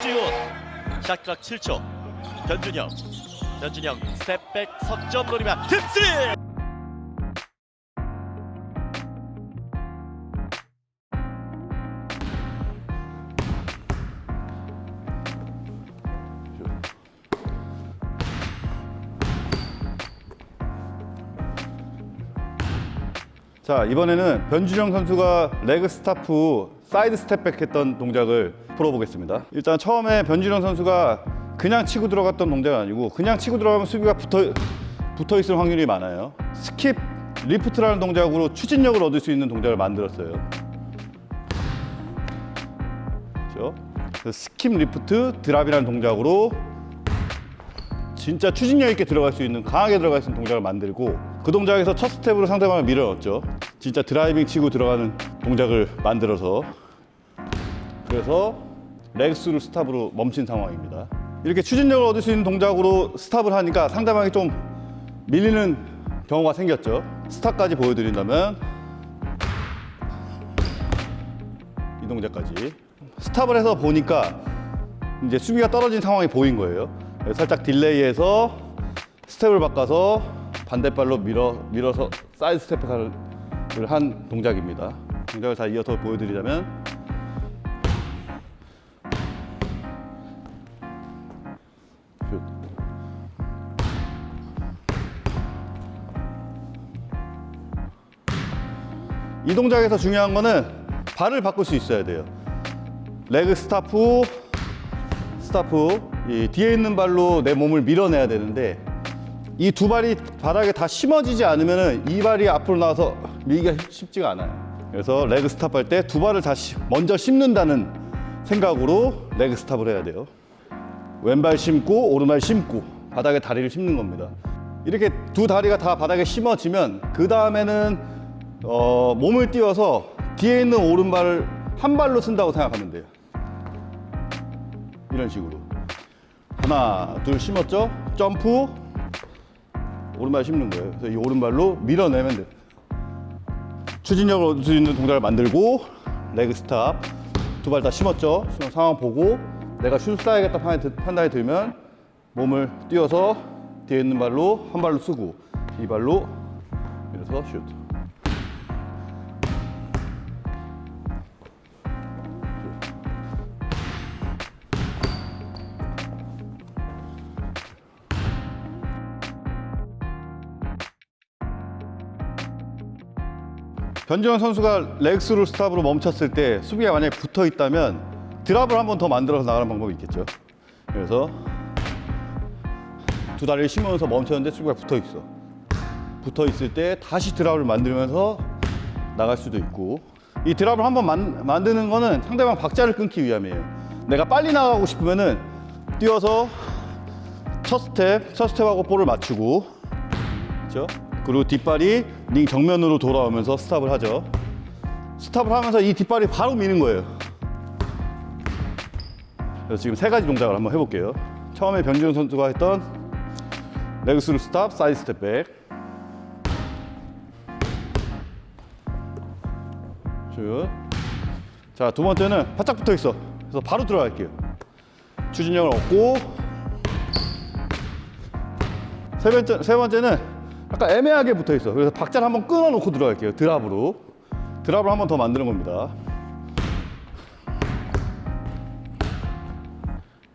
지훈. shot clock 7초. 변준영 변준영 step back 석점 노리면 deep three 자 이번에는 변준영 선수가 leg through stop side step back 했던 동작을 풀어보겠습니다. 일단 처음에 변준영 선수가 그냥 치고 들어갔던 동작은 아니고 그냥 치고 들어가면 수비가 붙어, 붙어 있을 확률이 많아요. skip lift라는 동작으로 추진력을 얻을 수 있는 동작을 만들었어요. 그렇죠? skip lift drop이라는 동작으로 진짜 추진력 있게 들어갈 수 있는 강하게 들어갈 수 있는 동작을 만들고 그 동작에서 첫 스텝으로 상대방을 밀어넣었죠 진짜 driving 치고 들어가는 동작을 만들어서 그래서 leg through stop으로 멈춘 상황입니다. 이렇게 추진력을 얻을 수 있는 동작으로 stop을 하니까 상대방이 좀 밀리는 경우가 생겼죠. stop까지 보여드린다면 이 동작까지. stop을 해서 보니까 이제 수비가 떨어진 상황이 보인 거예요. 살짝 delay해서 스텝을 바꿔서 반대발로 밀어 밀어서 사이드 스텝을 한 동작입니다. 동작을 다 이어서 보여드리자면 슛. 이 동작에서 중요한 거는 발을 바꿀 수 있어야 돼요. leg stop stop 이 뒤에 있는 발로 내 몸을 밀어내야 되는데 이 두 발이 바닥에 다 심어지지 않으면 이 발이 앞으로 나와서 밀기가 쉽지가 않아요. 그래서 leg stop 할 때 두 발을 다 심- 먼저 심는다는 생각으로 레그 스탑을 해야 돼요. 왼발 심고 오른발 심고 바닥에 다리를 심는 겁니다. 이렇게 두 다리가 다 바닥에 심어지면 그 다음에는 어, 몸을 띄워서 뒤에 있는 오른발을 한 발로 쓴다고 생각하면 돼요. 이런 식으로. 하나 둘 심었죠? 점프. 오른발 심는 거예요. 그래서 이 오른발로 밀어내면 돼요 추진력을 얻을 수 있는 동작을 만들고 레그 스탑 두 발 다 심었죠. 상황 보고 내가 슛 쏴야겠다 판단이 들면 몸을 띄워서 뒤에 있는 발로 한 발로 쓰고 이 발로 이래서 슛 변정현 선수가 leg through stop으로 멈췄을 때 수비가 만약에 붙어 있다면 drop을 한 번 더 만들어서 나가는 방법이 있겠죠. 그래서 두 다리를 심으면서 멈췄는데 수비가 붙어 있어. 붙어 있을 때 다시 drop을 만들면서 나갈 수도 있고 이 drop을 한번 만, 만드는 거는 상대방 박자를 끊기 위함이에요. 내가 빨리 나가고 싶으면 은 뛰어서 첫 스텝, 첫 스텝하고 볼을 맞추고 그렇죠? 그리고 뒷발이 링 정면으로 돌아오면서 stop을 하죠. stop을 하면서 이 뒷발이 바로 미는 거예요. 그래서 지금 세 가지 동작을 한번 해볼게요. 처음에 변지훈 선수가 했던 leg through stop, side step back. 슛. 자, 두 번째는 바짝 붙어 있어. 그래서 바로 들어갈게요. 추진력을 얻고 세 번째 세 번째는 약간 애매하게 붙어 있어. 그래서 박자를 한번 끊어 놓고 들어갈게요. 드랍으로. 드랍을 한번 더 만드는 겁니다.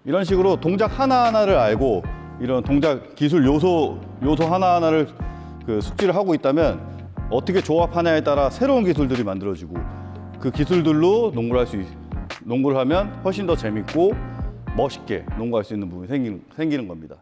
이런 식으로 동작 하나하나를 알고 이런 동작 기술 요소 요소 하나하나를 그 숙지를 하고 있다면 어떻게 조합하냐에 따라 새로운 기술들이 만들어지고 그 기술들로 농구를 할 수 있, 농구를 하면 훨씬 더 재밌고 멋있게 농구할 수 있는 부분이 생기는, 생기는 겁니다.